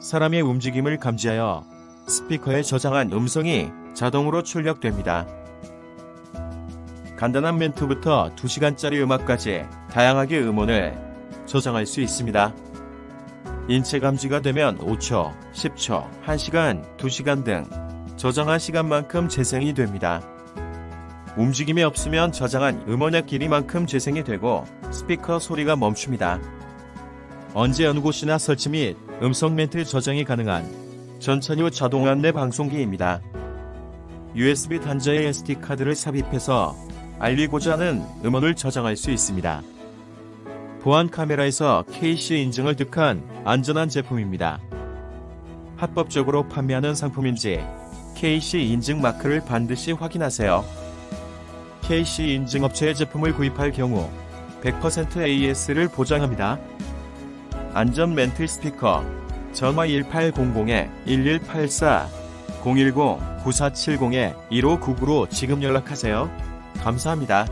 사람의 움직임을 감지하여 스피커에 저장한 음성이 자동으로 출력됩니다. 간단한 멘트부터 2시간짜리 음악까지 다양하게 음원을 저장할 수 있습니다. 인체 감지가 되면 5초, 10초, 1시간, 2시간 등 저장한 시간만큼 재생이 됩니다. 움직임이 없으면 저장한 음원의 길이만큼 재생이 되고 스피커 소리가 멈춥니다. 언제 어느 곳이나 설치 및 음성 멘트 저장이 가능한 전천후 자동 안내 방송기입니다. USB 단자에 SD카드를 삽입해서 알리고자 하는 음원을 저장할 수 있습니다. 보안 카메라에서 KC 인증을 득한 안전한 제품입니다. 합법적으로 판매하는 상품인지 KC 인증 마크를 반드시 확인하세요. KC 인증 업체의 제품을 구입할 경우 100% AS를 보장합니다. 안전 멘틀 스피커 전화 1800-1184 010-9470-1599로 지금 연락하세요. 감사합니다.